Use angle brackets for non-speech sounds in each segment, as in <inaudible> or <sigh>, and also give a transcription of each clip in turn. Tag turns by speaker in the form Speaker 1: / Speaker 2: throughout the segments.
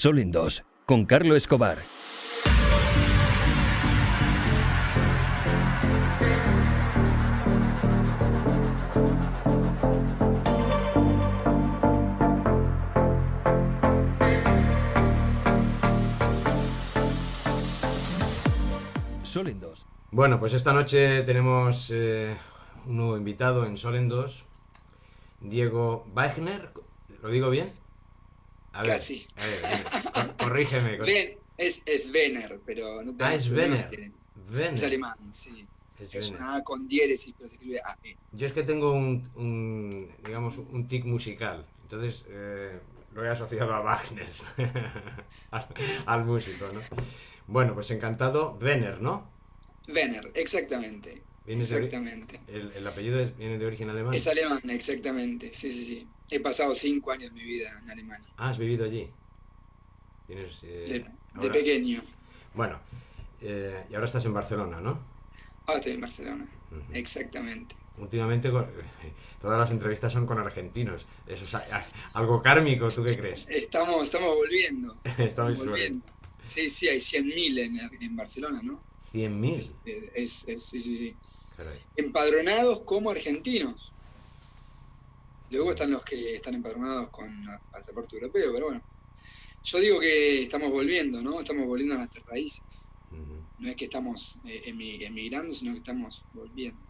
Speaker 1: Sol en dos, con Carlo Escobar. Sol.
Speaker 2: Bueno, pues esta noche tenemos eh, un nuevo invitado en Sol en 2, Diego Wagner, ¿lo digo bien?
Speaker 3: A ver, Casi.
Speaker 2: A ver, cor- corrígeme. cor-
Speaker 3: Ven- es, es Vener, pero no te
Speaker 2: Ah, es Vener.
Speaker 3: Es alemán, sí.
Speaker 2: Es
Speaker 3: una A con diéresis, pero se escribe AE.
Speaker 2: Yo es que tengo un, un, digamos, un tic musical, entonces eh, lo he asociado a Wagner, <laughs> al, al músico, ¿no? Bueno, pues encantado, Venner, ¿no?
Speaker 3: Vener, exactamente.
Speaker 2: Viene de ori-
Speaker 3: Exactamente.
Speaker 2: el, el apellido es- viene de origen alemán.
Speaker 3: Es alemán, exactamente. Sí, sí, sí. He pasado cinco años de mi vida en Alemania.
Speaker 2: Ah, has vivido allí. Vienes, eh,
Speaker 3: De, de pequeño.
Speaker 2: Bueno, eh, y ahora estás en Barcelona, ¿no?
Speaker 3: Ahora estoy en Barcelona. Exactamente.
Speaker 2: Últimamente con- <laughs> todas las entrevistas son con argentinos. Eso es algo kármico, ¿tú qué crees? <laughs>
Speaker 3: Estamos, estamos volviendo. <laughs>
Speaker 2: Estamos
Speaker 3: volviendo. Sí, sí, hay 100.000 en, en Barcelona, ¿no?
Speaker 2: 100.000.
Speaker 3: Es, es- es- sí, sí, sí.
Speaker 2: Caray.
Speaker 3: Empadronados como argentinos. Luego están los que están empadronados con pasaporte europeo, pero bueno. Yo digo que estamos volviendo, ¿no? Estamos volviendo a nuestras raíces. No es que estamos eh, emi- emigrando, sino que estamos volviendo.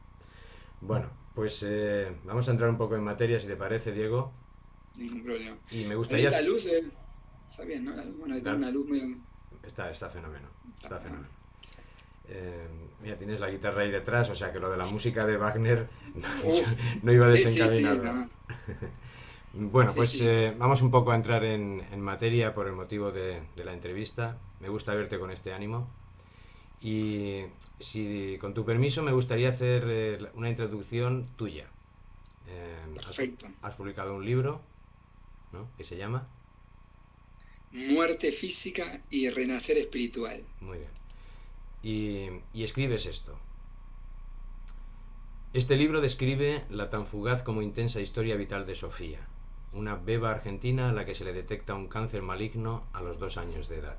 Speaker 2: Bueno, pues eh, vamos a entrar un poco en materia, si te parece, Diego.
Speaker 3: Ningún problema.
Speaker 2: Y me gustaría...
Speaker 3: la luz, eh, está bien, ¿no? Bueno,
Speaker 2: La-
Speaker 3: una luz medio...
Speaker 2: Está, está fenómeno. Está
Speaker 3: Está
Speaker 2: fenómeno. Eh, mira, tienes la guitarra ahí detrás, o sea que lo de la música de Wagner <laughs> <laughs> no, iba
Speaker 3: Sí, sí, sí,
Speaker 2: desencaminado.
Speaker 3: no. <laughs>
Speaker 2: Bueno,
Speaker 3: Sí,
Speaker 2: pues
Speaker 3: sí.
Speaker 2: eh, vamos un poco a entrar en, en materia por el motivo de, de la entrevista. Me gusta verte con este ánimo. Y si con tu permiso me gustaría hacer eh, una introducción tuya. Eh, has-
Speaker 3: Perfecto.
Speaker 2: Has, publicado un libro, ¿no? Que se llama.
Speaker 3: Muerte física y renacer espiritual.
Speaker 2: Muy bien. Y, escribes esto. Este libro describe la tan fugaz como intensa historia vital de Sofía, una beba argentina a la que se le detecta un cáncer maligno a los dos años de edad.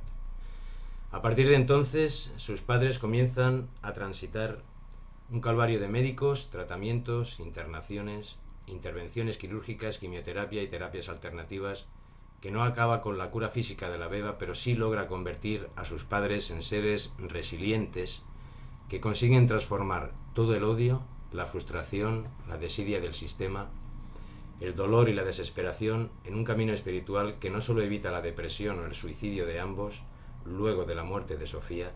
Speaker 2: A partir de entonces, sus padres comienzan a transitar un calvario de médicos, tratamientos, internaciones, intervenciones quirúrgicas, quimioterapia y terapias alternativas que no acaba con la cura física de la beba, pero sí logra convertir a sus padres en seres resilientes que consiguen transformar todo el odio, la frustración, la desidia del sistema, el dolor y la desesperación en un camino espiritual que no solo evita la depresión o el suicidio de ambos luego de la muerte de Sofía,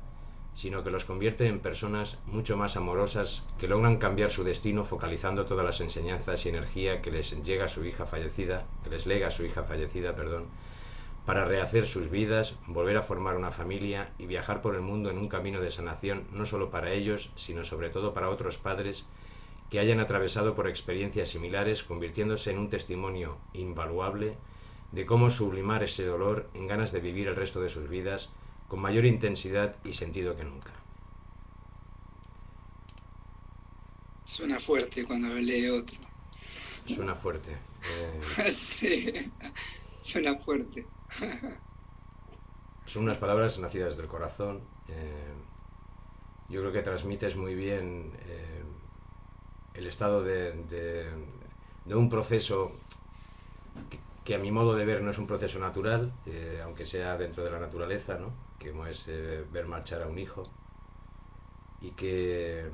Speaker 2: sino que los convierte en personas mucho más amorosas que logran cambiar su destino focalizando todas las enseñanzas y energía que les llega a su hija fallecida, que les lega a su hija fallecida, perdón, para rehacer sus vidas, volver a formar una familia y viajar por el mundo en un camino de sanación no solo para ellos, sino sobre todo para otros padres que hayan atravesado por experiencias similares, convirtiéndose en un testimonio invaluable de cómo sublimar ese dolor en ganas de vivir el resto de sus vidas con mayor intensidad y sentido que nunca.
Speaker 3: Suena fuerte cuando lee otro.
Speaker 2: Suena fuerte. Eh, <laughs>
Speaker 3: sí, suena fuerte.
Speaker 2: son unas palabras nacidas del corazón. eh, yo creo que transmites muy bien eh, el estado de, de- de un proceso que, que a mi modo de ver no es un proceso natural, aunque sea dentro de la naturaleza, ¿no? Que es eh, ver marchar a un hijo, y que eh,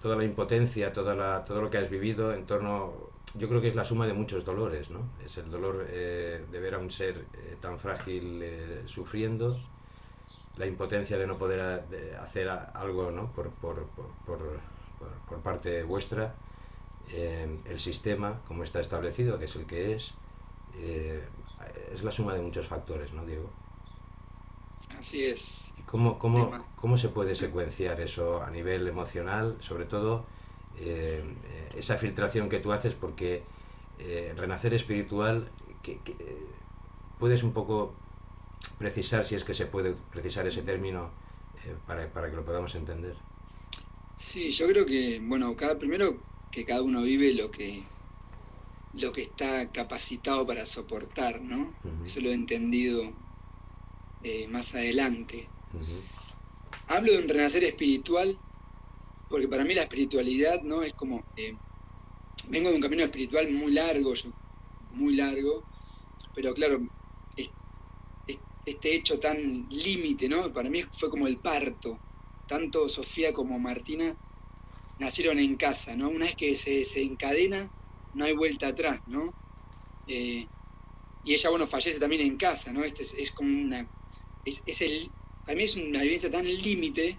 Speaker 2: toda la impotencia, toda la, todo lo que has vivido en torno, yo creo que es la suma de muchos dolores, ¿no? Es el dolor eh, de ver a un ser tan frágil sufriendo, la impotencia de no poder hacer algo ¿no? por, por, por, por, parte vuestra, el sistema como está establecido, que es el que es, es la suma de muchos factores, ¿no, Diego?
Speaker 3: Así es.
Speaker 2: ¿Y cómo, cómo, cómo se puede secuenciar eso a nivel emocional? Sobre todo eh, esa filtración que tú haces, porque eh, renacer espiritual, que, que, eh, puedes un poco precisar, si es que se puede precisar ese término, eh, para, para que lo podamos entender.
Speaker 3: Sí, yo creo que, bueno, cada, primero que cada uno vive lo que, lo que está capacitado para soportar, ¿no? Eso lo he entendido eh, más adelante. Hablo de un renacer espiritual porque para mí la espiritualidad, ¿no? Es como... eh, vengo de un camino espiritual muy largo, yo- muy largo, pero claro, es- es- este hecho tan límite, ¿no? Para mí fue como el parto. Tanto Sofía como Martina nacieron en casa, ¿no? Una vez que se, se encadena, no hay vuelta atrás, ¿no? Eh, y ella, bueno, fallece también en casa, ¿no? Este es, es como una... Es, es el, para mí es una vivencia tan límite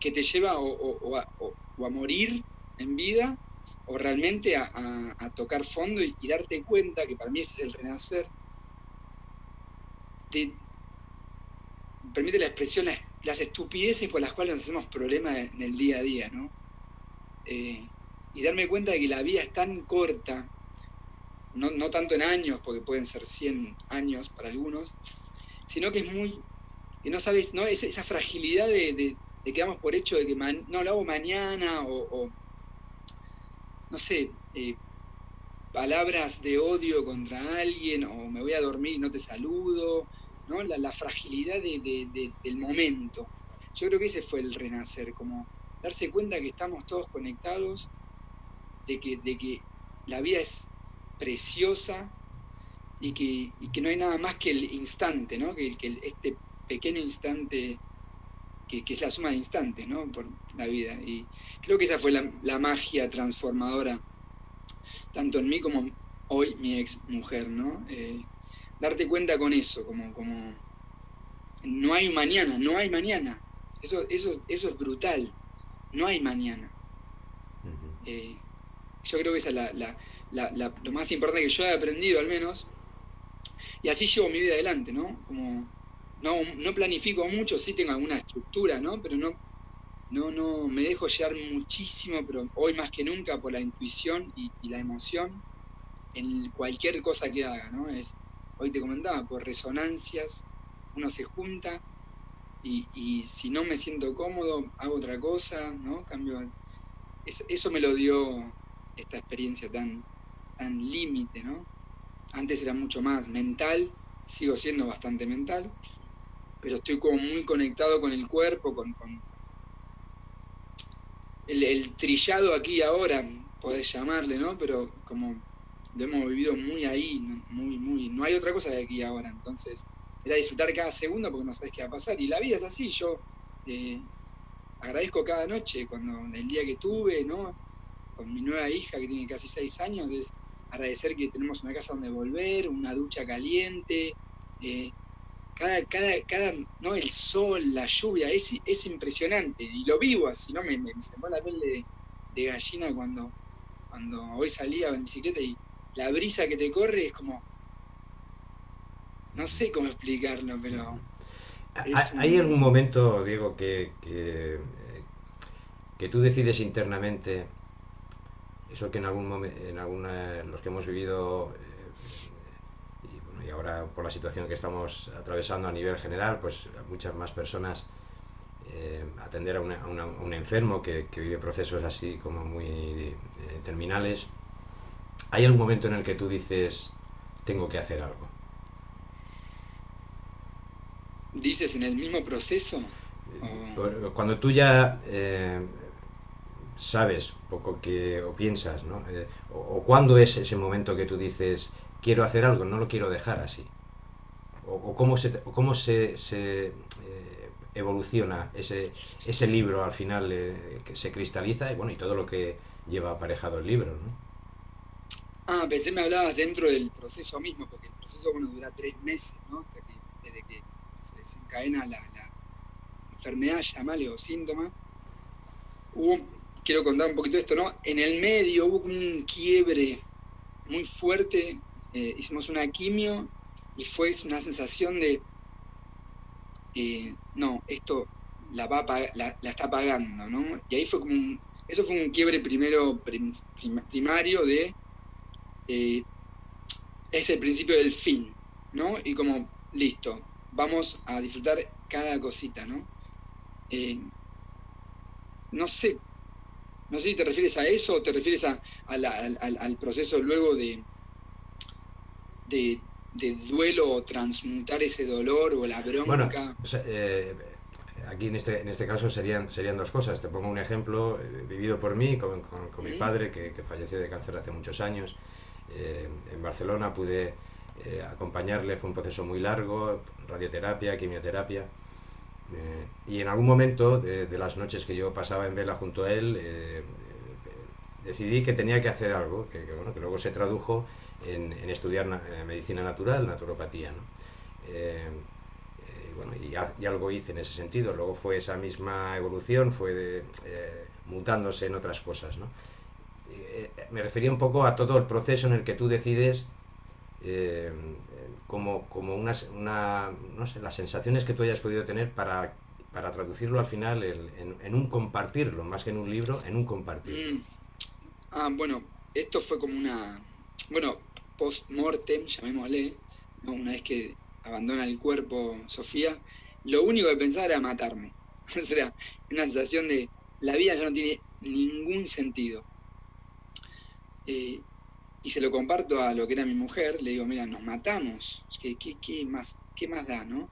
Speaker 3: que te lleva o, o- o a, o- a morir en vida o realmente a, a- a tocar fondo y, y darte cuenta, que para mí ese es el renacer, te permite la expresión, las, las estupideces por las cuales nos hacemos problemas en el día a día, ¿no? Eh, y darme cuenta de que la vida es tan corta, no, no tanto en años, porque pueden ser 100 años para algunos, sino que es muy, que no sabes, ¿no? Es- esa fragilidad de, de, que damos por hecho de que man- no lo hago mañana o, no sé, eh, palabras de odio contra alguien o me voy a dormir y no te saludo, ¿no? La, fragilidad de- del momento. Yo creo que ese fue el renacer, como darse cuenta que estamos todos conectados, de que, de que la vida es preciosa y que, y que no hay nada más que el instante, ¿no? Que, que el- este pequeño instante que, que es la suma de instantes, ¿no? Por la vida. Y creo que esa fue la, la magia transformadora, tanto en mí como hoy mi ex mujer, ¿no? Eh, darte cuenta con eso, como, como no hay mañana, no hay mañana. Eso, eso, eso es brutal. No hay mañana. Eh, yo creo que esa es la- la- lo más importante que yo he aprendido al menos. Y así llevo mi vida adelante, ¿no? Como no, no planifico mucho, sí tengo alguna estructura, ¿no? Pero no, no, no me dejo llevar muchísimo, pero hoy más que nunca por la intuición y, la emoción en cualquier cosa que haga, ¿no? Es, hoy te comentaba, por resonancias, uno se junta y, y si no me siento cómodo, hago otra cosa, ¿no? Cambio. es- eso me lo dio esta experiencia tan, tan límite, ¿no? Antes era mucho más mental, sigo siendo bastante mental, pero estoy como muy conectado con el cuerpo, con, con el, trillado aquí ahora, podés llamarle, ¿no? Pero como lo hemos vivido muy ahí, muy, muy, no hay otra cosa de aquí ahora, entonces era disfrutar cada segundo porque no sabes qué va a pasar, y la vida es así, yo eh, agradezco cada noche, cuando el día que tuve, ¿no? Con mi nueva hija que tiene casi seis años, es agradecer que tenemos una casa donde volver, una ducha caliente, eh, cada, cada, cada, ¿no? El sol, la lluvia, es, es impresionante, y lo vivo así, ¿no? Me, me, me pone la piel de, de gallina cuando, cuando hoy salía en bicicleta y la brisa que te corre es como, no sé cómo explicarlo, pero...
Speaker 2: ¿Hay
Speaker 3: un-
Speaker 2: algún momento, Diego, que, que, eh, que tú decides internamente eso que en algún momento, en alguna, los que hemos vivido eh, y, bueno, y ahora por la situación que estamos atravesando a nivel general, pues muchas más personas eh, atender a, una- a una- a un enfermo que, que vive procesos así como muy eh, terminales. ¿Hay algún momento en el que tú dices tengo que hacer algo?
Speaker 3: ¿Dices en el mismo proceso?
Speaker 2: Cuando tú ya sabes poco que o piensas, ¿no? Eh, o, o cuándo es ese momento que tú dices quiero hacer algo, no lo quiero dejar así. O, o cómo se, cómo se, se, eh, evoluciona ese, ese libro al final eh, que se cristaliza y bueno y todo lo que lleva aparejado el libro, ¿no?
Speaker 3: Ah, pensé me hablabas dentro del proceso mismo, porque el proceso, bueno, dura tres meses, ¿no? Hasta que, desde que se desencadena la, la enfermedad, llamale, o síntoma. Hubo, quiero contar un poquito esto, ¿no? En el medio hubo un quiebre muy fuerte, eh, hicimos una quimio y fue una sensación de, eh, no, esto la, va la, está pagando, ¿no? Y ahí fue como un, eso fue un quiebre primero prim- prim- primario de eh, es el principio del fin, ¿no? Y como, listo, vamos a disfrutar cada cosita, ¿no? No sé, no sé si te refieres a eso o te refieres a, a la- al, proceso luego de, de, duelo o transmutar ese dolor o la bronca?
Speaker 2: Bueno, eh, aquí en este, en este caso serían, serían dos cosas. Te pongo un ejemplo eh, vivido por mí con, con, mi padre, que, que, falleció de cáncer hace muchos años. Eh, en Barcelona pude acompañarle, fue un proceso muy largo, radioterapia, quimioterapia. Y en algún momento de, de, las noches que yo pasaba en vela junto a él, decidí que tenía que hacer algo, que, bueno, que luego se tradujo en, estudiar eh, medicina natural, naturopatía. ¿no? Eh, eh, bueno, y, algo hice en ese sentido. Luego fue esa misma evolución, fue de, mutándose en otras cosas. ¿no? me refería un poco a todo el proceso en el que tú decides como, como una, una, no sé, las sensaciones que tú hayas podido tener para, para traducirlo al final en, en, un compartirlo, más que en un libro, en un compartirlo. Mm.
Speaker 3: Ah, bueno, esto fue como una, bueno, post-mortem, llamémosle, una vez que abandona el cuerpo Sofía, lo único que pensaba era matarme. <laughs> o sea, una sensación de la vida ya no tiene ningún sentido. Eh, y se lo comparto a lo que era mi mujer, le digo, mira, nos matamos, ¿qué, qué, más, qué más da, no?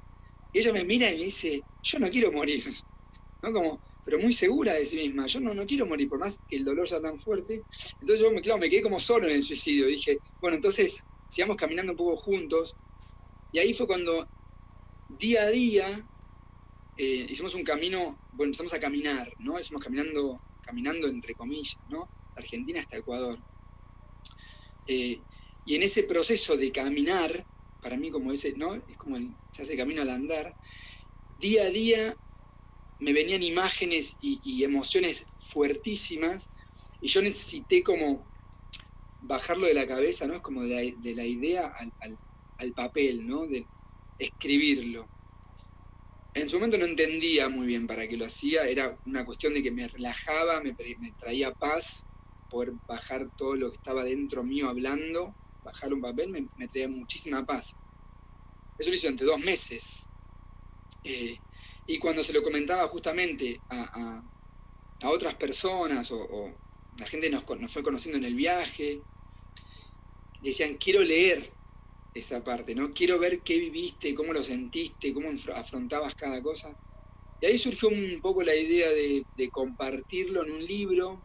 Speaker 3: Y ella me mira y me dice, yo no quiero morir, <laughs> ¿no? Como, pero muy segura de sí misma. Yo no, no quiero morir, por más que el dolor sea tan fuerte. Entonces yo, claro, me quedé como solo en el suicidio. Dije, bueno, entonces sigamos caminando un poco juntos. Y ahí fue cuando, día a día, eh, hicimos un camino, bueno, empezamos a caminar, ¿no? Estamos caminando, caminando entre comillas, ¿no? Argentina hasta Ecuador. Eh, y en ese proceso de caminar, para mí como ese, ¿no? Es como se hace camino al andar, día a día me venían imágenes y, emociones fuertísimas y yo necesité como bajarlo de la cabeza, ¿no? Es como de la, idea al, papel, ¿no? De escribirlo. En su momento no entendía muy bien para qué lo hacía, era una cuestión de que me relajaba, me, traía paz, poder bajar todo lo que estaba dentro mío hablando, bajar un papel me, me traía muchísima paz. Eso lo hice durante dos meses. Eh, y cuando se lo comentaba justamente a, otras personas o, la gente nos, nos, fue conociendo en el viaje, decían, quiero leer esa parte, ¿no? Quiero ver qué viviste, cómo lo sentiste, cómo afrontabas cada cosa. Y ahí surgió un poco la idea de, de compartirlo en un libro,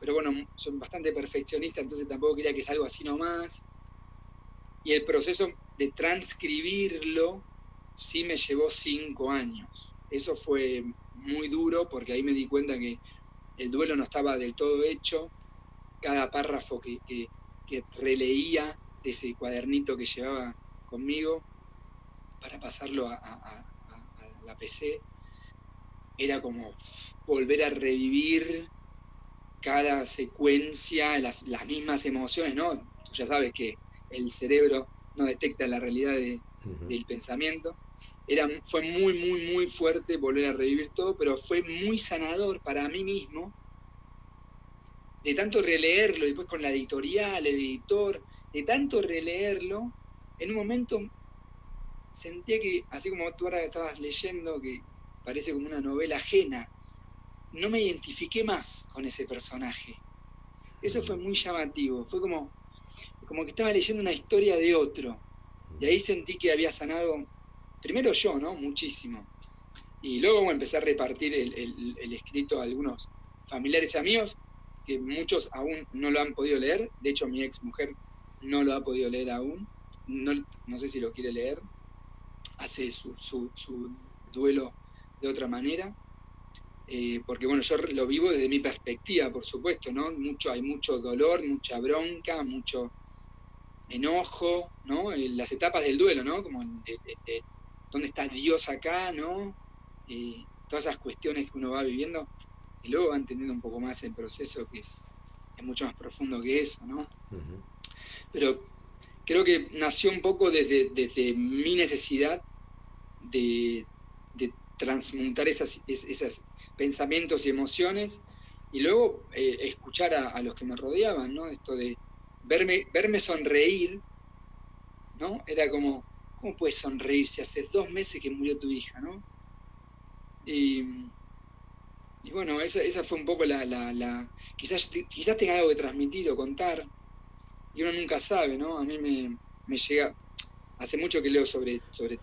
Speaker 3: pero bueno, soy bastante perfeccionista, entonces tampoco quería que sea algo así nomás. Y el proceso de transcribirlo sí me llevó cinco años. Eso fue muy duro porque ahí me di cuenta que el duelo no estaba del todo hecho. Cada párrafo que, releía de ese cuadernito que llevaba conmigo para pasarlo a, la PC era como volver a revivir cada secuencia, las, las mismas emociones, ¿no? Tú ya sabes que el cerebro no detecta la realidad del pensamiento era, fue muy, muy, muy fuerte volver a revivir todo, pero fue muy sanador para mí mismo, de tanto releerlo, y después con la editorial, el editor, de tanto releerlo, en un momento sentía que, así como tú ahora estabas leyendo, que parece como una novela ajena, no me identifiqué más con ese personaje. Eso fue muy llamativo, fue como, como que estaba leyendo una historia de otro. Y ahí sentí que había sanado primero yo, ¿no? Muchísimo. Y luego empecé a repartir el, escrito a algunos familiares y amigos, que muchos aún no lo han podido leer. De hecho, mi ex mujer no lo ha podido leer aún. No, no sé si lo quiere leer. Hace su, duelo de otra manera. Eh, porque bueno, yo lo vivo desde mi perspectiva, por supuesto, ¿no? Mucho, hay mucho dolor, mucha bronca, mucho enojo, ¿no? Eh, las etapas del duelo, ¿no? Como dónde está Dios acá, ¿no? Y todas esas cuestiones que uno va viviendo, y luego va entendiendo un poco más el proceso que es, mucho más profundo que eso, ¿no? Pero creo que nació un poco desde, desde mi necesidad de, transmutar esas, esos pensamientos y emociones y luego eh, escuchar a, a, los que me rodeaban, ¿no? Esto de verme, verme sonreír, ¿no? Era como, ¿Cómo puedes sonreír si hace dos meses que murió tu hija, no? Y, bueno, esa, fue un poco la, quizás, quizás tenga algo que transmitir o contar, y uno nunca sabe, ¿no? A mí me, me llega, hace mucho que leo sobre, sobre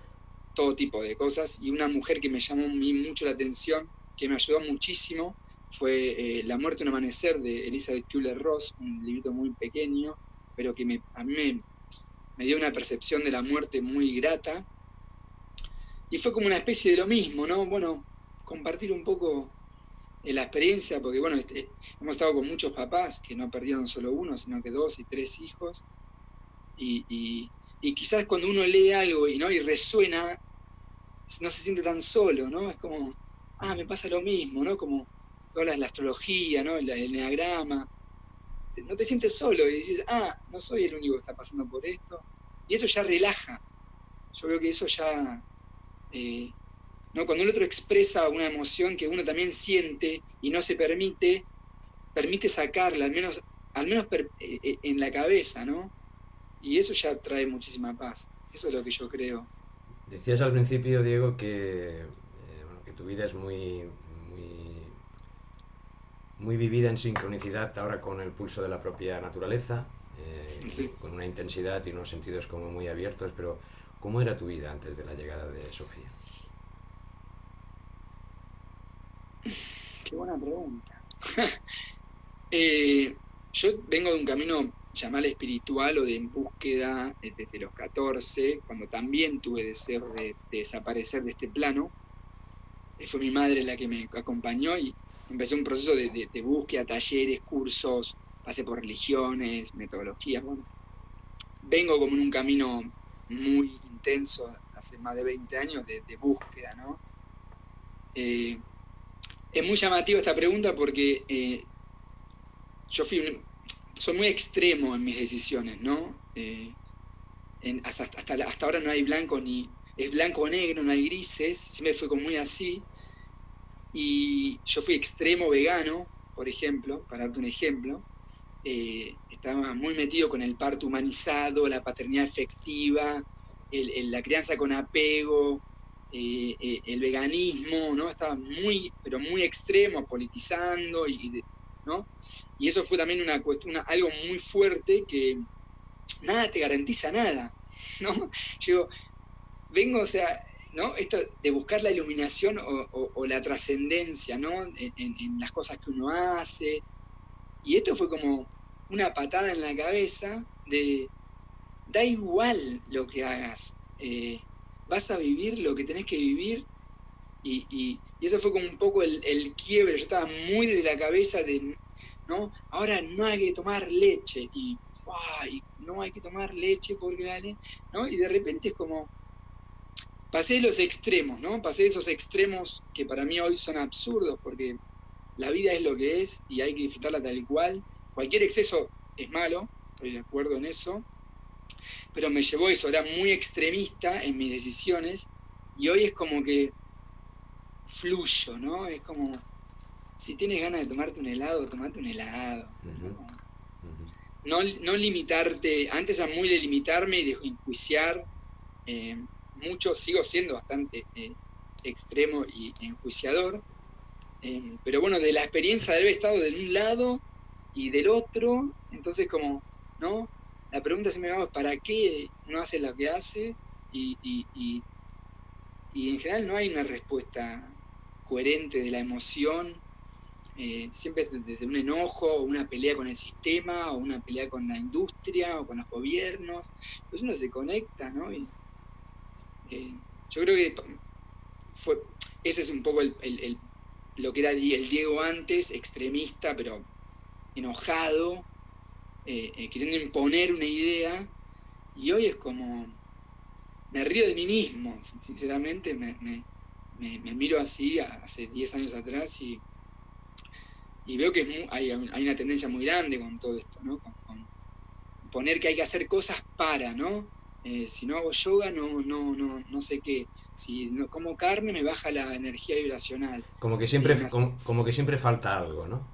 Speaker 3: todo tipo de cosas, y una mujer que me llamó mucho la atención, que me ayudó muchísimo, fue eh, La muerte un amanecer de Elizabeth Kübler-Ross, un librito muy pequeño, pero que a mí me, dio una percepción de la muerte muy grata. Y fue como una especie de lo mismo, ¿no? Bueno, compartir un poco eh, la experiencia, porque bueno, este, hemos estado con muchos papás que no perdieron solo uno, sino que dos y tres hijos. Y, quizás cuando uno lee algo y, ¿no? y resuena, no se siente tan solo, ¿no? Es como, ah, me pasa lo mismo, ¿no? Como toda la, astrología, ¿no? El, el enneagrama. No te sientes solo y dices, ah, no soy el único que está pasando por esto. Y eso ya relaja. Yo veo que eso ya... Eh, ¿no? Cuando el otro expresa una emoción que uno también siente y no se permite, permite sacarla, al menos, al menos eh, eh, en la cabeza, ¿no? Y eso ya trae muchísima paz. Eso es lo que yo creo.
Speaker 2: Decías al principio, Diego, que, que tu vida es muy, muy vivida en sincronicidad ahora con el pulso de la propia naturaleza, eh, con una intensidad y unos sentidos como muy abiertos, pero ¿cómo era tu vida antes de la llegada de Sofía?
Speaker 3: Qué buena pregunta. <laughs> Eh, yo vengo de un camino llamado espiritual o de búsqueda eh, desde los 14, cuando también tuve deseo de, de desaparecer de este plano. Fue mi madre la que me acompañó y empecé un proceso de, búsqueda, talleres, cursos, pasé por religiones, metodologías. Vengo como en un camino muy intenso, hace más de 20 años, de, búsqueda, ¿no? Eh, es muy llamativa esta pregunta porque eh, yo fui soy muy extremo en mis decisiones, ¿no? Eh, hasta, hasta, ahora no hay blanco ni... Es blanco o negro, no hay grises, siempre fue como muy así. Y yo fui extremo vegano, por ejemplo, para darte un ejemplo. Eh, estaba muy metido con el parto humanizado, la paternidad efectiva, la crianza con apego, eh, el veganismo, ¿no? Estaba muy, pero muy extremo, politizando, y, Y eso fue también una cuestión, algo muy fuerte que nada te garantiza nada, <laughs> ¿no? Yo vengo, o sea, ¿no? Esto de buscar la iluminación o, la trascendencia, ¿no? En, las cosas que uno hace. Y esto fue como una patada en la cabeza de, da igual lo que hagas, eh, vas a vivir lo que tenés que vivir. Y, eso fue como un poco el, quiebre, yo estaba muy desde la cabeza de, ¿no? Ahora no hay que tomar leche y, no hay que tomar leche porque ¿no? Y de repente es como, pasé los extremos, ¿no? Pasé esos extremos que para mí hoy son absurdos, porque la vida es lo que es y hay que disfrutarla tal y cual. Cualquier exceso es malo, estoy de acuerdo en eso, pero me llevó eso, era muy extremista en mis decisiones y hoy es como que fluyo, ¿no? Es como, si tienes ganas de tomarte un helado, tomate un helado. ¿no? No, limitarte, antes era muy de limitarme y de enjuiciar. Eh, mucho, sigo siendo bastante eh, extremo y enjuiciador, eh, pero bueno, de la experiencia de haber estado de un lado y del otro, entonces como, ¿no? La pregunta se me va, ¿para qué no hace lo que hace? Y, y, en general no hay una respuesta coherente de la emoción, eh, siempre es desde un enojo, o una pelea con el sistema, o una pelea con la industria, o con los gobiernos, pues uno se conecta, ¿no? Eh, yo creo que fue, ese es un poco el, lo que era el Diego antes, extremista, pero enojado, eh, queriendo imponer una idea, y hoy es como, me río de mí mismo, sinceramente, me, miro así hace 10 años atrás y, y veo que hay, una tendencia muy grande con todo esto, ¿no? con, poner que hay que hacer cosas para, ¿no? Eh, si no hago yoga, no, no, no, no sé qué. Si no como carne, me baja la energía vibracional.
Speaker 2: Como que siempre, como, que siempre falta algo, ¿no?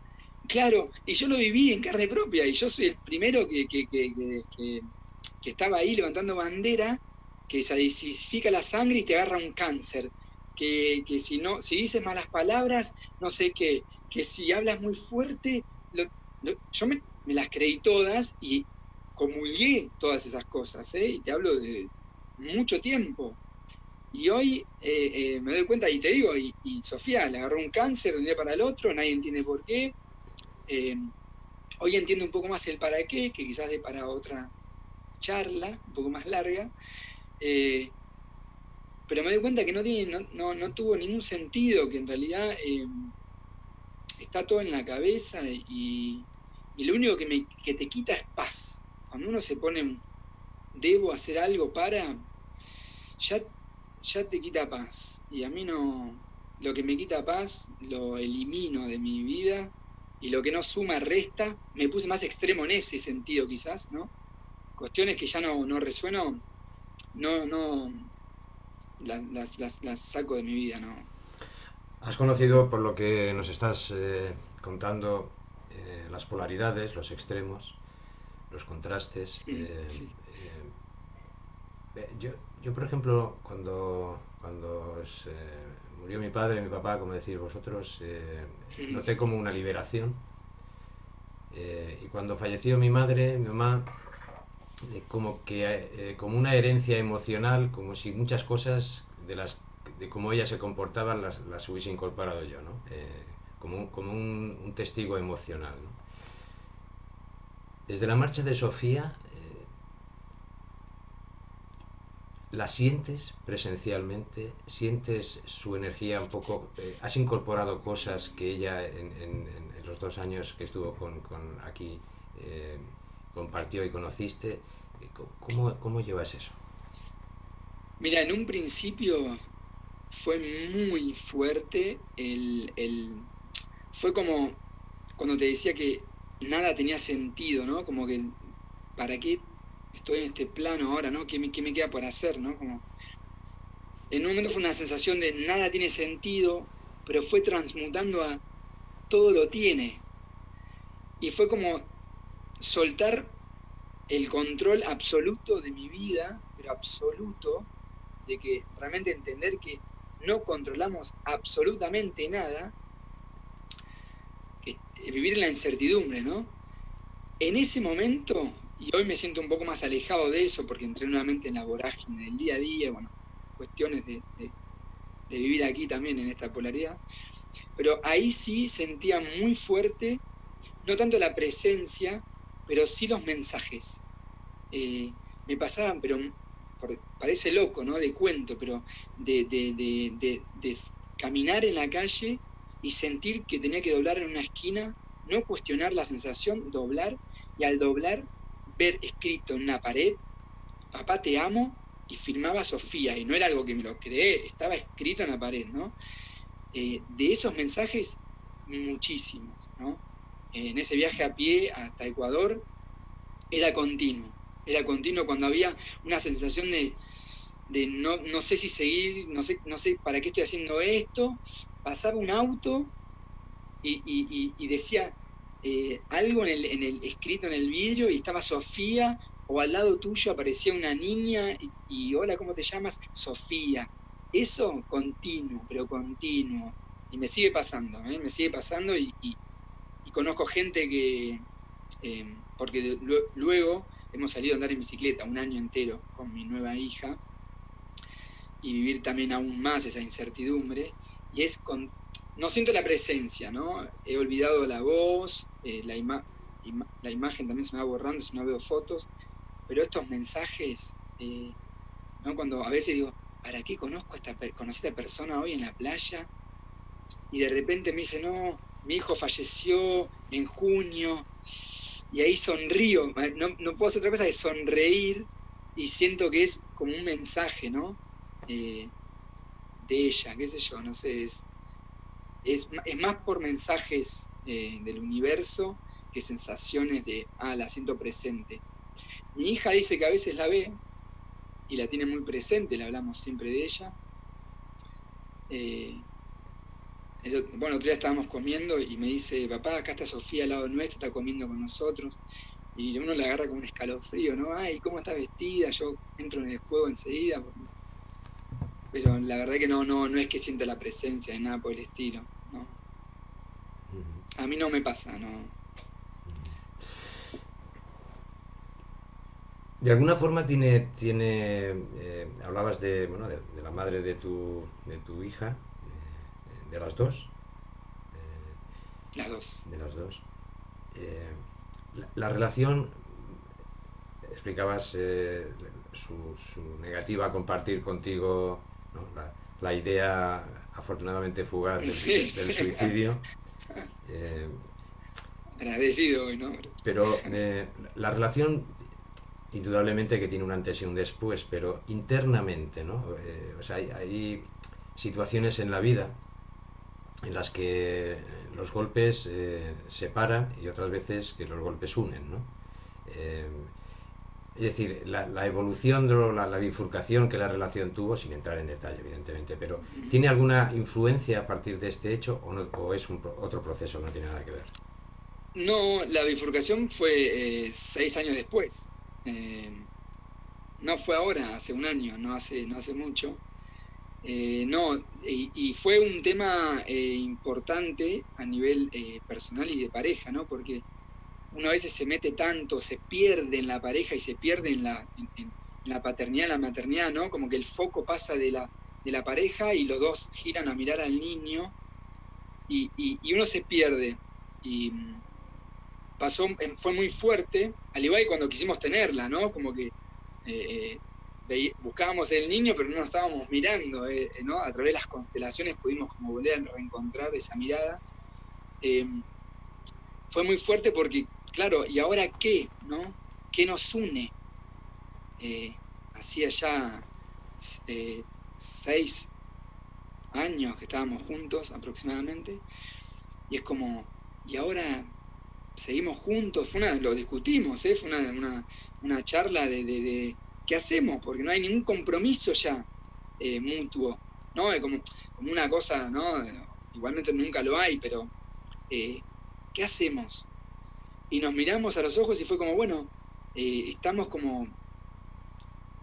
Speaker 3: Claro, y yo lo viví en carne propia, y yo soy el primero que, que, estaba ahí levantando bandera, que se disifica la sangre y te agarra un cáncer. Que, si no, si dices malas palabras, no sé qué, que si hablas muy fuerte, yo me, las creí todas y comulgué todas esas cosas, ¿eh? y te hablo de mucho tiempo. Y hoy eh, eh, me doy cuenta, y te digo, y, Sofía le agarró un cáncer de un día para el otro, nadie entiende por qué. hoy entiendo un poco más el para qué, que quizás de para otra charla, un poco más larga. Pero me doy cuenta que no, tiene, no, no, tuvo ningún sentido, que en realidad está todo en la cabeza y, y lo único que, me, que te quita es paz. Cuando uno se pone, debo hacer algo para, ya, ya te quita paz. Y a mí no, lo que me quita paz lo elimino de mi vida y lo que no suma resta. Me puse más extremo en ese sentido quizás, ¿no? Cuestiones que ya no, no resueno, no, no, las, las, saco de mi vida, ¿no?
Speaker 2: Has conocido, por lo que nos estás eh, contando, eh, las polaridades, los extremos, los contrastes. Eh, eh, yo, yo, por ejemplo, cuando, cuando murió mi padre y mi papá, como decís vosotros, noté como una liberación. y cuando falleció mi madre, mi mamá, como que como una herencia emocional, como si muchas cosas de las de cómo ella se comportaba las, las hubiese incorporado yo, ¿no? como, como un, testigo emocional. Desde la marcha de Sofía, eh, ¿la sientes presencialmente? ¿Sientes su energía un poco? Eh, ¿Has incorporado cosas que ella en, los dos años que estuvo con, aquí eh, compartió y conociste? ¿Cómo, ¿Cómo llevas eso?
Speaker 3: Mira, en un principio fue muy fuerte el, fue como cuando te decía que nada tenía sentido, ¿no? Como que, ¿para qué estoy en este plano ahora, ¿no? ¿Qué me, qué me queda por hacer, ¿no? Como, en un momento fue una sensación de nada tiene sentido, pero fue transmutando a todo lo tiene. Y fue como soltar el control absoluto de mi vida, pero absoluto, de que realmente entender que no controlamos absolutamente nada vivir en la incertidumbre, ¿no? En ese momento, y hoy me siento un poco más alejado de eso porque entré nuevamente en la vorágine del día a día, bueno, cuestiones de, vivir aquí también en esta polaridad, pero ahí sí sentía muy fuerte, no tanto la presencia, pero sí los mensajes. Eh, me pasaban, pero parece loco, ¿no? De cuento, pero de, caminar en la calle y sentir que tenía que doblar en una esquina, no cuestionar la sensación, doblar, y al doblar ver escrito en una pared, papá te amo, y firmaba Sofía, y no era algo que me lo creé, estaba escrito en la pared, ¿no? Eh, de esos mensajes, muchísimos, ¿no? En ese viaje a pie hasta Ecuador, era continuo, era continuo cuando había una sensación de, de no, no, sé si seguir, no sé, no sé para qué estoy haciendo esto, pasaba un auto y, decía eh, algo en el, escrito en el vidrio y estaba Sofía, o al lado tuyo aparecía una niña y, hola, ¿cómo te llamas? Sofía. Eso continuo, pero continuo. Y me sigue pasando, ¿eh? me sigue pasando y, conozco gente que, em, porque luego hemos salido a andar en bicicleta un año entero con mi nueva hija y vivir también aún más esa incertidumbre y es con, no siento la presencia, ¿no? He olvidado la voz, eh, la, la imagen también se me va borrando si no veo fotos, pero estos mensajes, eh, ¿no? Cuando a veces digo, ¿para qué conozco a esta, conocí a esta persona hoy en la playa? Y de repente me dice, no, mi hijo falleció en junio, y ahí sonrío, no, puedo hacer otra cosa que sonreír, y siento que es como un mensaje, ¿no? Eh, de ella, qué sé yo, no sé, es, es, más por mensajes eh, del universo que sensaciones de, ah, la siento presente. Mi hija dice que a veces la ve y la tiene muy presente, le hablamos siempre de ella. Eh, bueno, otro día estábamos comiendo y me dice, papá, acá está Sofía al lado nuestro, está comiendo con nosotros. Y uno le agarra como un escalofrío, ¿no? Ay, ¿cómo está vestida? Yo entro en el juego enseguida pero la verdad que no, no, no es que sienta la presencia de nada por el estilo, ¿no? A mí no me pasa, no.
Speaker 2: De alguna forma tiene, tiene eh, hablabas de, bueno, de, la madre de tu, de tu hija, de las dos.
Speaker 3: las dos.
Speaker 2: De las dos. La, relación, explicabas su, su, negativa a compartir contigo la, idea afortunadamente fugaz del, suicidio. <laughs>
Speaker 3: Agradecido hoy, ¿no?
Speaker 2: Pero la relación indudablemente que tiene un antes y un después, pero internamente, ¿no? Eh, o sea, hay, situaciones en la vida en las que los golpes eh, separan y otras veces que los golpes unen, ¿no? Eh, es decir, la, evolución, de la, la, bifurcación que la relación tuvo, sin entrar en detalle, evidentemente, pero ¿tiene alguna influencia a partir de este hecho o, no, o es un, otro proceso que no tiene nada que ver?
Speaker 3: No, la bifurcación fue seis años después. Eh, no fue ahora, hace un año, no hace, no hace mucho. Eh, no, y, fue un tema eh, importante a nivel personal y de pareja, ¿no? Porque uno a veces se mete tanto, se pierde en la pareja y se pierde en la, en, la paternidad, la maternidad, ¿no? Como que el foco pasa de la, de la pareja y los dos giran a mirar al niño y, y uno se pierde. Y, pasó, em, fue muy fuerte, al igual que cuando quisimos tenerla, ¿no? Como que eh, eh, buscábamos el niño, pero no nos estábamos mirando, eh, ¿no? A través de las constelaciones pudimos como volver a reencontrar esa mirada. Em, fue muy fuerte porque, claro, ¿y ahora qué? ¿No? ¿Qué nos une? hacía ya seis años que estábamos juntos aproximadamente, y es como, ¿y ahora seguimos juntos, fue una, lo discutimos, ¿eh? fue una, charla de, qué hacemos, porque no hay ningún compromiso ya eh, mutuo, ¿no? Como, como, una cosa, ¿no? Igualmente nunca lo hay, pero eh, ¿qué hacemos? Y nos miramos a los ojos y fue como, bueno, estamos como,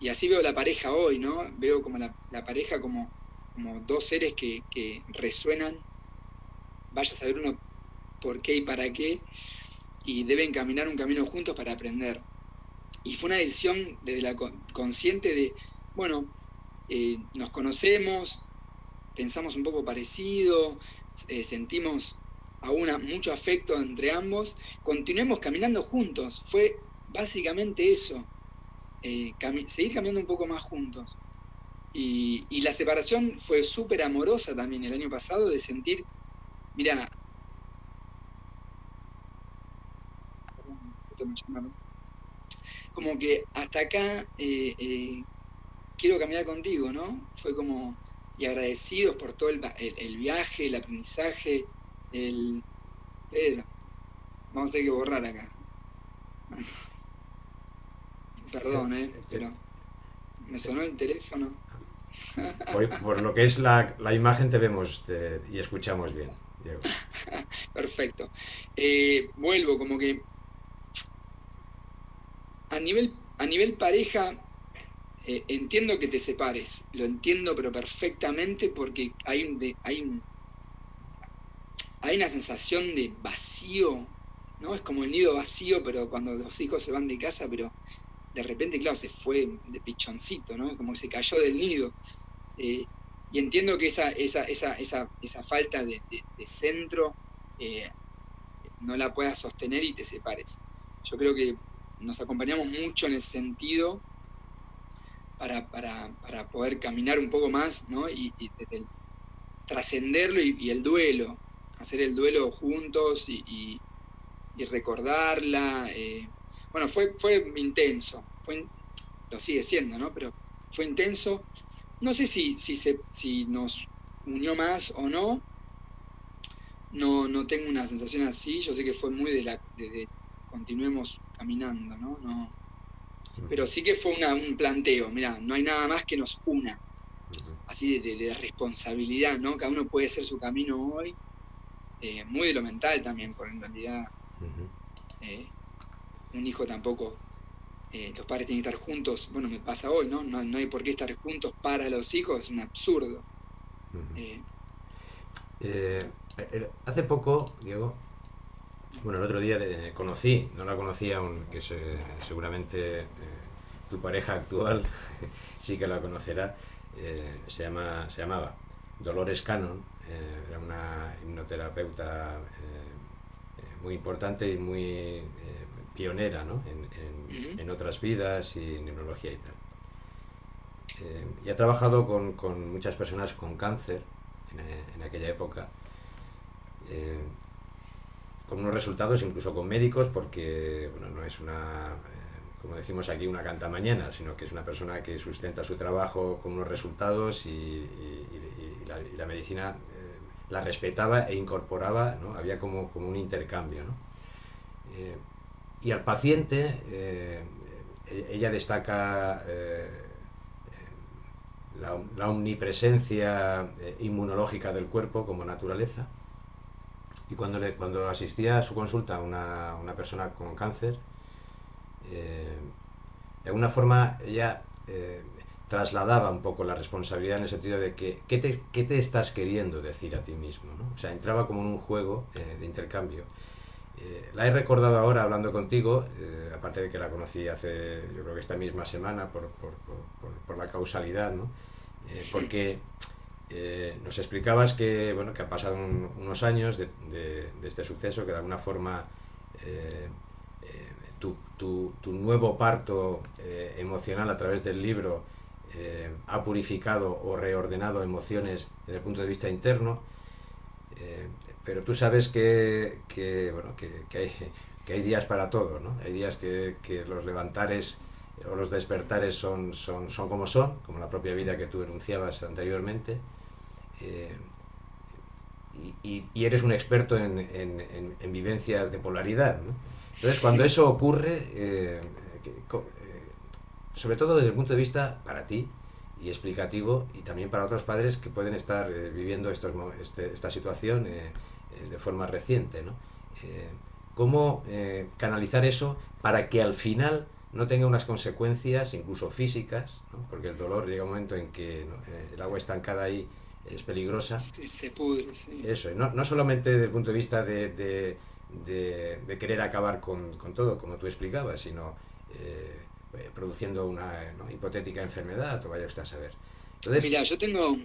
Speaker 3: y así veo la pareja hoy, ¿no? Veo como la, pareja como, como dos seres que, que resuenan, vaya a saber uno por qué y para qué, y deben caminar un camino juntos para aprender. Y fue una decisión desde la consciente de, bueno, eh, nos conocemos, pensamos un poco parecido, eh, sentimos aún mucho afecto entre ambos, continuemos caminando juntos. Fue básicamente eso, eh, seguir caminando un poco más juntos. Y, la separación fue súper amorosa también el año pasado de sentir, mira, como que hasta acá eh, eh, quiero caminar contigo, ¿no? Fue como, y agradecidos por todo el, viaje, el aprendizaje, el... Pedro, vamos a tener que borrar acá. <laughs> Perdón, ¿eh? <laughs> Pero me sonó el teléfono. <laughs>
Speaker 2: por, lo que es la, imagen te vemos y escuchamos bien, Diego.
Speaker 3: Perfecto. Eh, vuelvo, como que a nivel, a nivel pareja, eh, entiendo que te separes, lo entiendo pero perfectamente porque hay, un, hay, hay una sensación de vacío, ¿no? Es como el nido vacío, pero cuando los hijos se van de casa, pero de repente, claro, se fue de pichoncito, ¿no? Como que se cayó del nido. Eh, y entiendo que esa, esa, esa, esa falta de, centro eh, no la puedas sostener y te separes. Yo creo que nos acompañamos mucho en ese sentido para, poder caminar un poco más, ¿no? Y, trascenderlo y, el duelo, hacer el duelo juntos y, recordarla. Eh, bueno, fue, fue intenso, fue, lo sigue siendo, ¿no? Pero fue intenso. No sé si, si, se, si nos unió más o no. No, no tengo una sensación así. Yo sé que fue muy de la, de continuemos caminando, ¿no? no pero sí que fue un planteo, mira, no hay nada más que nos una, así de, responsabilidad, ¿no? Cada uno puede hacer su camino hoy, eh, muy de lo mental también, porque en realidad eh, un hijo tampoco, eh, los padres tienen que estar juntos, bueno, me pasa hoy, ¿no? ¿no? hay por qué estar juntos para los hijos, es un absurdo.
Speaker 2: hace poco, Diego, bueno, el otro día conocí, no la conocía, aún, que seguramente eh, tu pareja actual <laughs> sí que la conocerá, eh, se, llama, se llamaba Dolores Cannon, eh, era una hipnoterapeuta muy importante y muy pionera ¿no? en, en, otras vidas y en neurología y tal. y ha trabajado con, con, muchas personas con cáncer en, en aquella época con unos resultados, incluso con médicos, porque bueno, no es una, eh, como decimos aquí, una canta mañana, sino que es una persona que sustenta su trabajo con unos resultados y, la, medicina eh, la respetaba e incorporaba, ¿no? había como, como un intercambio. ¿no? Eh, y al paciente, e, ella destaca la, la omnipresencia inmunológica del cuerpo como naturaleza, y cuando, le, cuando asistía a su consulta una, una persona con cáncer, eh, de alguna forma ella eh, trasladaba un poco la responsabilidad en el sentido de que ¿qué te, qué te estás queriendo decir a ti mismo? ¿no? O sea, entraba como en un juego eh, de intercambio. la he recordado ahora hablando contigo, aparte de que la conocí hace, yo creo que esta misma semana por, por, por, por la causalidad, ¿no? porque eh, nos explicabas que, bueno, que han pasado unos años de, este suceso, que de alguna forma eh, eh, tu, tu, nuevo parto emocional a través del libro ha purificado o reordenado emociones desde el punto de vista interno, pero tú sabes que, que bueno, que, que, hay, que, hay, días para todo, ¿no? hay días que, los levantares o los despertares son, son, son como son, como la propia vida que tú enunciabas anteriormente, eh, y, eres un experto en, en, vivencias de polaridad. Entonces, cuando eso ocurre, eh, eh, sobre todo desde el punto de vista para ti y explicativo, y también para otros padres que pueden estar viviendo estos, este, esta situación de forma reciente, ¿no? ¿Cómo canalizar eso para que al final no tenga unas consecuencias, incluso físicas, porque el dolor llega un momento en que el agua estancada ahí es peligrosa.
Speaker 3: se pudre, sí.
Speaker 2: Eso, no, no solamente desde el punto de vista de, de, de, querer acabar con, con, todo, como tú explicabas, sino eh, produciendo una hipotética enfermedad, o vaya usted a saber.
Speaker 3: Entonces, Mira, yo tengo,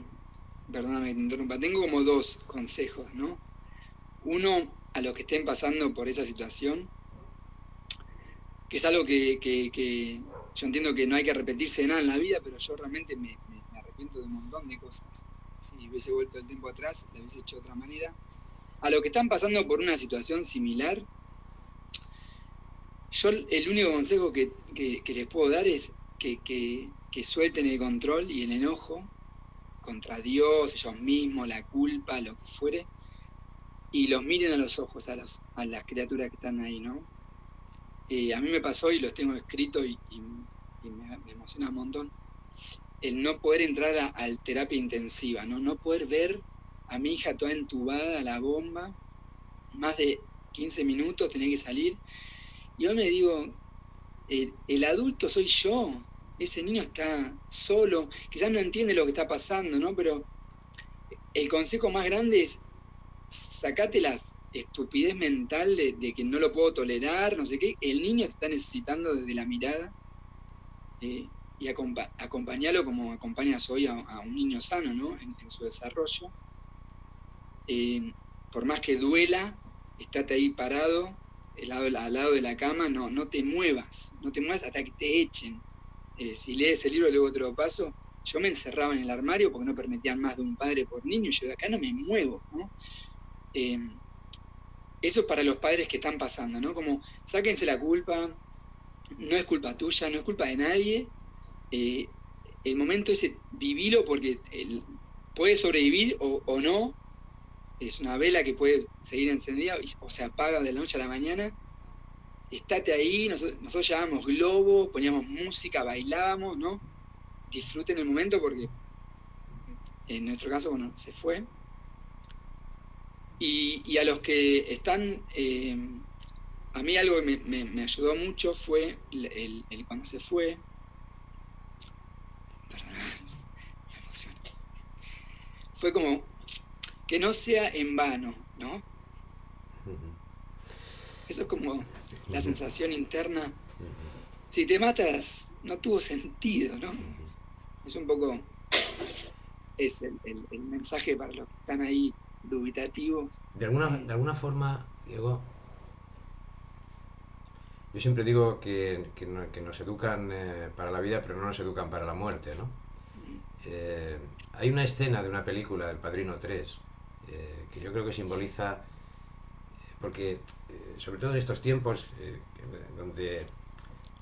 Speaker 3: perdóname que te interrumpa, tengo como dos consejos, ¿no? Uno, a los que estén pasando por esa situación, que es algo que, que, que yo entiendo que no hay que repetirse de nada en la vida, pero yo realmente me, me arrepiento de un montón de cosas si hubiese vuelto el tiempo atrás, lo hubiese hecho de otra manera. A lo que están pasando por una situación similar, yo el único consejo que, les puedo dar es que, que, suelten el control y el enojo contra Dios, ellos mismos, la culpa, lo que fuere, y los miren a los ojos a, los, a las criaturas que están ahí, ¿no? Eh, a mí me pasó y los tengo escritos y, me, emociona un montón el no poder entrar a, a, terapia intensiva, ¿no? no poder ver a mi hija toda entubada a la bomba, más de 15 minutos tenía que salir. Y yo me digo, el, adulto soy yo, ese niño está solo, quizás no entiende lo que está pasando, ¿no? Pero el consejo más grande es sacate la estupidez mental de, que no lo puedo tolerar, no sé qué. El niño está necesitando desde la mirada. Eh, y acompañarlo como acompañas hoy a, un niño sano ¿no? en, su desarrollo. Eh, por más que duela, estate ahí parado, al lado, de la cama, no, no te muevas, no te muevas hasta que te echen. Eh, si lees el libro, luego otro paso, yo me encerraba en el armario porque no permitían más de un padre por niño, y yo de acá no me muevo. Eh, eso es para los padres que están pasando, ¿no? Como sáquense la culpa, no es culpa tuya, no es culpa de nadie, eh, el momento ese, vivilo porque puede sobrevivir o, no. Es una vela que puede seguir encendida o se apaga de la noche a la mañana. Estate ahí, nosotros, nosotros llevábamos globos, poníamos música, bailábamos, ¿no? Disfruten el momento porque en nuestro caso, bueno, se fue. Y, a los que están, eh, a mí algo que me, ayudó mucho fue el, cuando se fue, fue como que no sea en vano, ¿no? Eso es como la sensación interna. si te matas, no tuvo sentido, ¿no? Es un poco, es el, mensaje para los que están ahí dubitativos.
Speaker 2: De alguna, de alguna forma, Diego, yo siempre digo que, nos educan eh, para la vida, pero no nos educan para la muerte, ¿no? Eh, hay una escena de una película, El Padrino 3, eh, que yo creo que simboliza, porque sobre todo en estos tiempos donde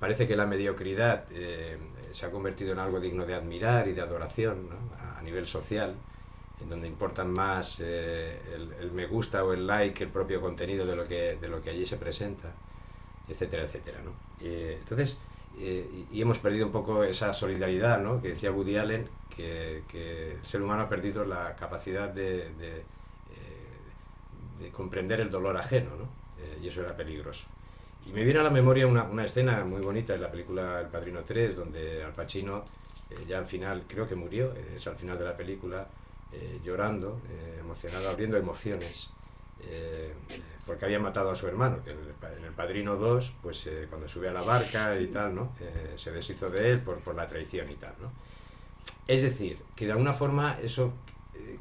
Speaker 2: parece que la mediocridad eh, se ha convertido en algo digno de admirar y de adoración a, nivel social, en donde importan más eh, el, me gusta o el like el propio contenido de lo que, de lo que allí se presenta, etcétera, etcétera. ¿no? entonces, eh, y, hemos perdido un poco esa solidaridad ¿no? que decía Woody Allen, que, el ser humano ha perdido la capacidad de, de, de comprender el dolor ajeno, ¿no? y eso era peligroso. Y me viene a la memoria una, una, escena muy bonita en la película El Padrino 3, donde Al Pacino, eh, ya al final, creo que murió, eh, es al final de la película, eh, llorando, emocionado, abriendo emociones, porque había matado a su hermano, que en el, Padrino 2, pues cuando sube a la barca y tal, ¿no? se deshizo de él por, por la traición y tal, ¿no? Es decir, que de alguna forma eso,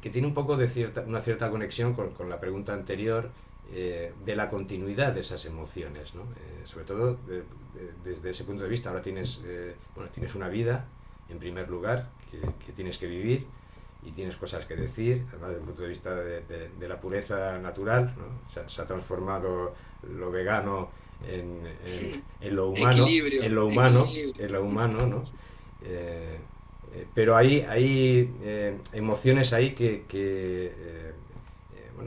Speaker 2: que tiene un poco de cierta, una cierta conexión con, con la pregunta anterior, eh, de la continuidad de esas emociones, ¿no? Eh, sobre todo desde ese punto de vista. Ahora tienes, eh, bueno, tienes una vida, en primer lugar, que, tienes que vivir y tienes cosas que decir, además desde el punto de vista de, la pureza natural, ¿no? se, ha transformado lo vegano en, en, lo humano, en lo humano, en lo humano, ¿no? pero hay, hay emociones ahí que, que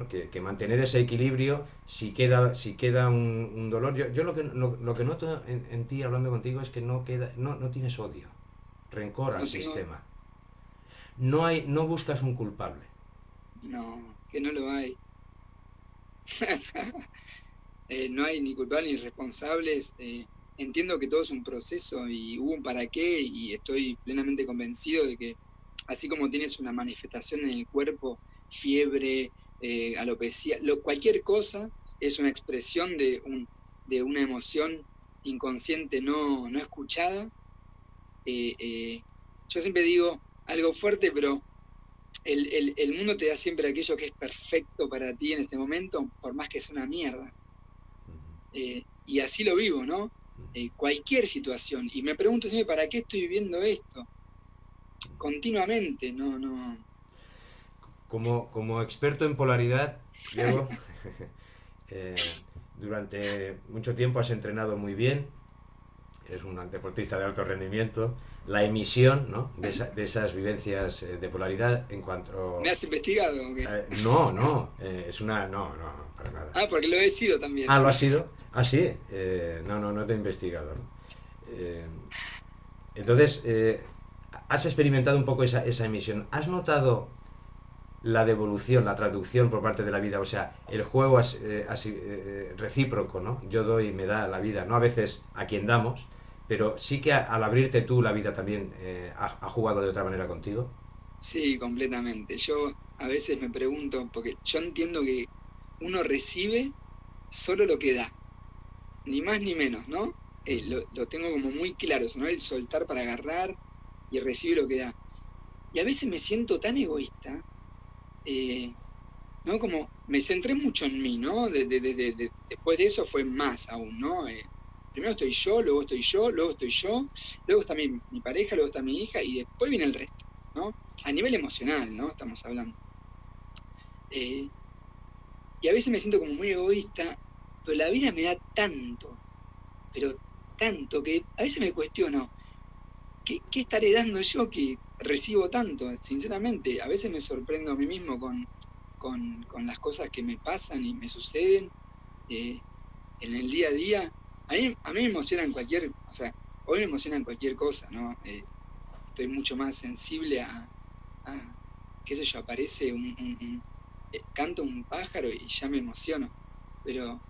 Speaker 2: que, mantener ese equilibrio, si queda, si queda un, dolor, yo, yo, lo, que, lo, que noto en, ti hablando contigo es que no, queda, no, no tienes odio, rencor al sistema. No, hay, no buscas un culpable.
Speaker 3: No, que no lo hay. <laughs> Eh, no hay ni culpables ni responsables. Eh, entiendo que todo es un proceso y hubo un para qué y estoy plenamente convencido de que así como tienes una manifestación en el cuerpo, fiebre, eh, alopecia, lo, cualquier cosa es una expresión de, un, de una emoción inconsciente no, no escuchada. Eh, yo siempre digo algo fuerte, pero el, el, mundo te da siempre aquello que es perfecto para ti en este momento, por más que sea una mierda. y así lo vivo, ¿no? cualquier situación. Y me pregunto siempre, ¿para qué estoy viviendo esto? Continuamente, no, no,
Speaker 2: como, como experto en polaridad, Diego, <laughs> eh, durante mucho tiempo has entrenado muy bien, eres un deportista de alto rendimiento, la emisión ¿no? de, de, esas vivencias eh, de polaridad en cuanto...
Speaker 3: ¿Me has investigado?
Speaker 2: Eh, no, no, es una... No, no, para nada.
Speaker 3: Ah, porque lo he sido también.
Speaker 2: Ah, ¿lo has sido? Ah, sí. no, no, no te he investigado. entonces, has experimentado un poco esa, esa emisión. ¿Has notado la devolución, la traducción por parte de la vida, o sea, el juego eh, así, eh, eh, recíproco, ¿no? Yo doy y me da la vida, no a veces a quien damos, pero sí que al abrirte tú la vida también ha, jugado de otra manera contigo.
Speaker 3: Sí, completamente. Yo a veces me pregunto, porque yo entiendo que uno recibe solo lo que da, ni más ni menos, ¿no? lo, lo, tengo como muy claro, ¿no? El soltar para agarrar y recibir lo que da. Y a veces me siento tan egoísta eh, ¿no? Como me centré mucho en mí, ¿no? después de eso fue más aún, ¿no? Eh, primero estoy yo, luego estoy yo, luego estoy yo, luego está mi, pareja, luego está mi hija y después viene el resto, ¿no? A nivel emocional, ¿no? Estamos hablando. Eh, y a veces me siento como muy egoísta, pero la vida me da tanto, pero tanto, que a veces me cuestiono, ¿qué, qué estaré dando yo que recibo tanto, sinceramente. A veces me sorprendo a mí mismo con, con, las cosas que me pasan y me suceden eh, en el día a día. A mí, a mí me emocionan cualquier, o sea, hoy me emocionan cualquier cosa, ¿no? Eh, estoy mucho más sensible a, qué sé yo, aparece un, un, eh, canto un pájaro y ya me emociono. Pero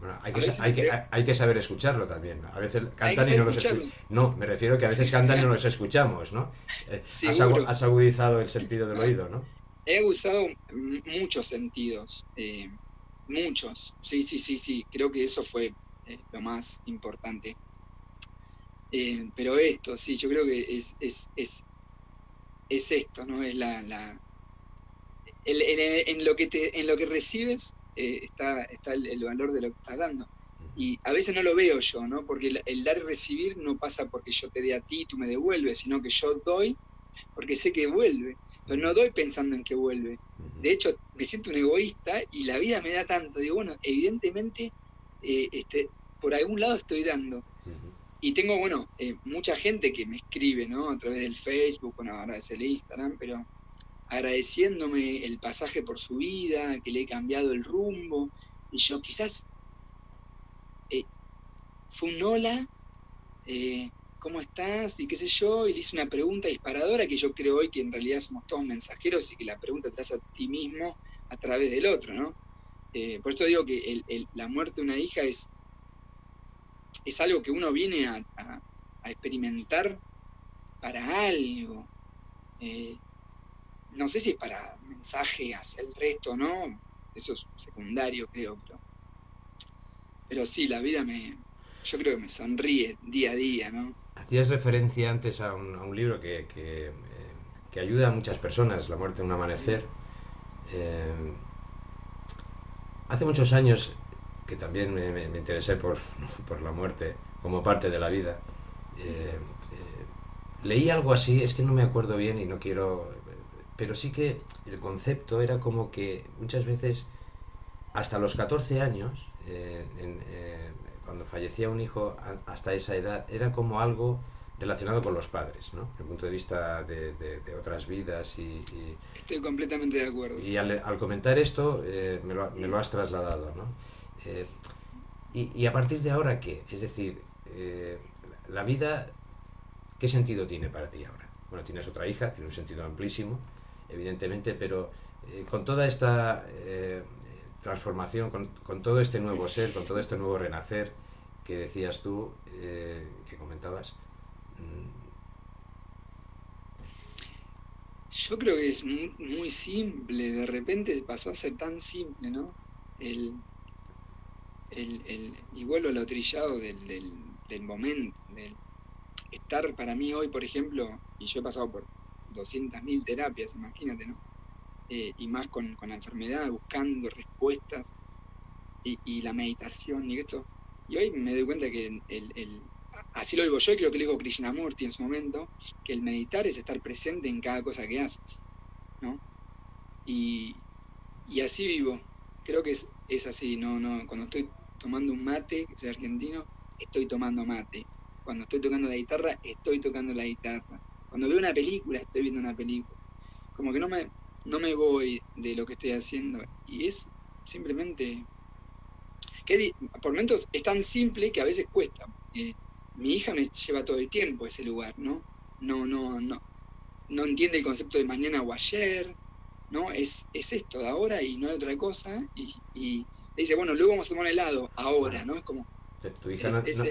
Speaker 2: bueno, hay que, hay, que, hay que, saber escucharlo también. A veces cantan y no los escuchamos. No, me refiero que a veces cantan y no los escuchamos, ¿no? Eh, has, agudizado el sentido del oído, ¿no?
Speaker 3: He usado muchos sentidos, eh, muchos. Sí, sí, sí, sí. Creo que eso fue eh, lo más importante. Eh, pero esto, sí, yo creo que es, es, es, es esto, ¿no? Es la, la en, lo que te, en lo que recibes eh, está, está el, valor de lo que estás dando. Y a veces no lo veo yo, ¿no? Porque el, dar y recibir no pasa porque yo te dé a ti y tú me devuelves, sino que yo doy porque sé que vuelve. Pero no doy pensando en que vuelve. De hecho, me siento un egoísta y la vida me da tanto. Digo, bueno, evidentemente, eh, este, por algún lado estoy dando. Y tengo, bueno, eh, mucha gente que me escribe, ¿no? A través del Facebook, bueno, ahora es el Instagram, pero agradeciéndome el pasaje por su vida, que le he cambiado el rumbo. Y yo quizás eh, fue un hola, eh, ¿cómo estás? Y qué sé yo, y le hice una pregunta disparadora que yo creo hoy que en realidad somos todos mensajeros y que la pregunta te hace a ti mismo a través del otro, ¿no? por eso digo que la muerte de una hija es es algo que uno viene a, experimentar para algo. Eh, no sé si es para mensaje hacia el resto, ¿no? Eso es secundario, creo. Pero, sí, la vida me, yo creo que me sonríe día a día, ¿no?
Speaker 2: Hacías referencia antes a un, libro que, eh, que, ayuda a muchas personas, La muerte en un amanecer. Eh, hace muchos años que también me, me, interesé por, <laughs> por, la muerte como parte de la vida. Eh, eh, leí algo así, es que no me acuerdo bien y no quiero... Pero sí que el concepto era como que muchas veces, hasta los 14 años, eh, cuando fallecía un hijo, hasta esa edad, era como algo relacionado con los padres, ¿no? Desde el punto de vista de, de, otras vidas y,
Speaker 3: Estoy completamente de acuerdo.
Speaker 2: Y al, al comentar esto, me, lo, me, lo, has trasladado, ¿no? Eh, y, a partir de ahora, ¿qué? Es decir, eh, la vida, ¿qué sentido tiene para ti ahora? Bueno, tienes otra hija, tiene un sentido amplísimo, evidentemente, pero eh, con toda esta transformación, con, todo este nuevo ser, con todo este nuevo renacer que decías tú, que comentabas, mm,
Speaker 3: Yo creo que es muy, simple, de repente pasó a ser tan simple, ¿no? El, el, y vuelvo a lo trillado del, del, momento, del estar para mí hoy, por ejemplo, y yo he pasado por 200.000 terapias, imagínate, ¿no? Eh, y más con, con, la enfermedad, buscando respuestas y, y, la meditación y esto. Y hoy me doy cuenta que el, el, así lo digo yo y creo que lo dijo Krishnamurti en su momento, que el meditar es estar presente en cada cosa que haces, ¿no? Y, y así vivo. Creo que es, es así, no, no, cuando estoy tomando un mate, que soy argentino, estoy tomando mate. Cuando estoy tocando la guitarra, estoy tocando la guitarra. Cuando veo una película, estoy viendo una película. Como que no me, no me voy de lo que estoy haciendo. Y es simplemente... Que por momentos es tan simple que a veces cuesta. mi hija me lleva todo el tiempo a ese lugar, ¿no? No, no, no. No entiende el concepto de mañana o ayer, ¿no? Es, es esto de ahora y no hay otra cosa. y dice, bueno, luego vamos a tomar helado, ahora, ¿no? Es como...
Speaker 2: Tu hija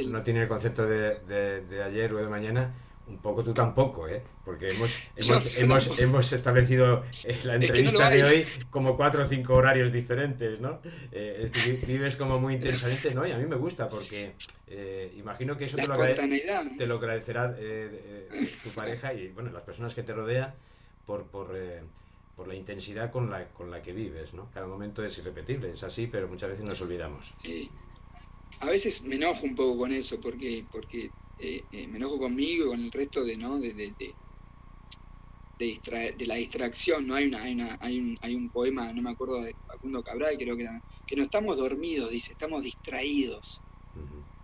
Speaker 2: no, tiene el concepto de, de, ayer o de mañana, un poco tú tampoco, ¿eh? Porque hemos, <laughs> hemos, hemos, establecido la entrevista de hoy como cuatro o cinco horarios diferentes, ¿no? Eh, es decir, vives como muy intensamente, ¿no? Y a mí me gusta porque eh, imagino que eso te lo, te lo, agradecerá eh, tu pareja y, bueno, las personas que te rodean por... por por la intensidad con la, con la que vives, ¿no? Cada momento es irrepetible, es así, pero muchas veces nos olvidamos.
Speaker 3: Sí. A veces me enojo un poco con eso, porque, porque eh, eh, me enojo conmigo y con el resto de, ¿no? De, de, de, de, la distracción, ¿no? Hay, una, hay, una, hay, un, hay un poema, no me acuerdo, de Facundo Cabral, creo que era, que no estamos dormidos, dice, estamos distraídos.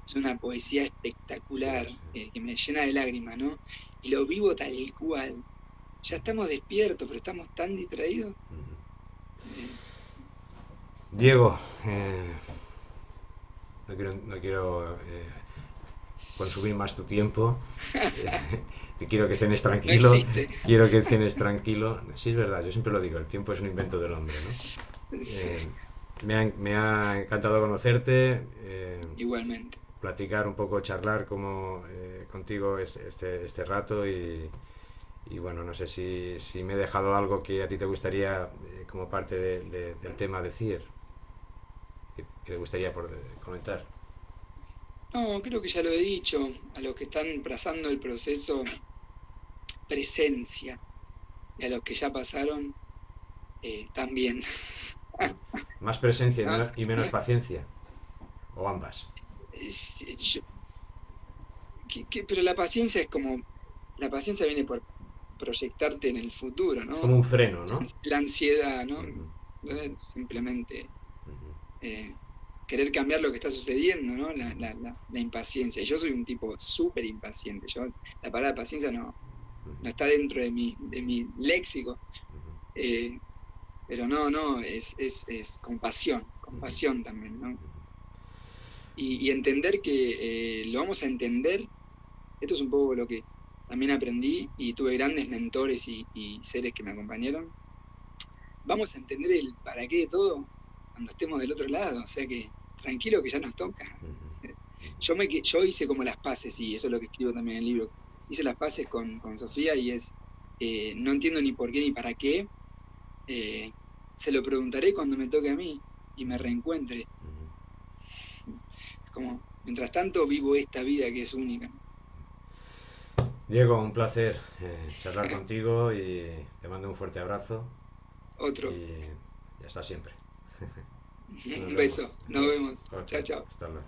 Speaker 3: Es una poesía espectacular, eh, que me llena de lágrimas, ¿no? Y lo vivo tal cual ya estamos despiertos, pero estamos tan distraídos.
Speaker 2: Diego, eh, no quiero, eh, consumir más tu tiempo. Te <laughs> quiero que cenes tranquilo. quiero que cenes tranquilo. Sí, es verdad, yo siempre lo digo, el tiempo es un invento del hombre. ¿no? Eh, me, ha, me, ha, encantado conocerte.
Speaker 3: Igualmente.
Speaker 2: Platicar un poco, charlar como contigo este, este rato y, y bueno, no sé si, si, me he dejado algo que a ti te gustaría, eh, como parte del tema, decir, que, te gustaría por, comentar.
Speaker 3: No, creo que ya lo he dicho. A los que están trazando el proceso, presencia. Y a los que ya pasaron, eh, también. <laughs>
Speaker 2: Más presencia y menos, y menos paciencia. O ambas.
Speaker 3: Yo- que- que- pero la paciencia es como. La paciencia viene por proyectarte en el futuro, ¿no?
Speaker 2: Como un freno, ¿no?
Speaker 3: La ansiedad, ¿no? No es simplemente eh, querer cambiar lo que está sucediendo, ¿no? La, la- la- la impaciencia. Y yo soy un tipo súper impaciente. Yo, la palabra paciencia no, no está dentro de mi, de mi léxico. Eh, pero no, no, es, es, es compasión, compasión también, ¿no? Y, y entender que eh, lo vamos a entender, esto es un poco lo que también aprendí y tuve grandes mentores y, y seres que me acompañaron. Vamos a entender el para qué de todo cuando estemos del otro lado, o sea que tranquilo que ya nos toca. Yo, me, yo hice como las paces, y eso es lo que escribo también en el libro. Hice las paces con, con Sofía y es, eh, no entiendo ni por qué ni para qué. eh, se lo preguntaré cuando me toque a mí y me reencuentre. Es como, mientras tanto vivo esta vida que es única.
Speaker 2: Diego, un placer eh, charlar contigo y te mando un fuerte abrazo
Speaker 3: Otro.
Speaker 2: y ya está siempre. <laughs>
Speaker 3: Un beso. Nos vemos. Chao, chao.
Speaker 2: Hasta luego.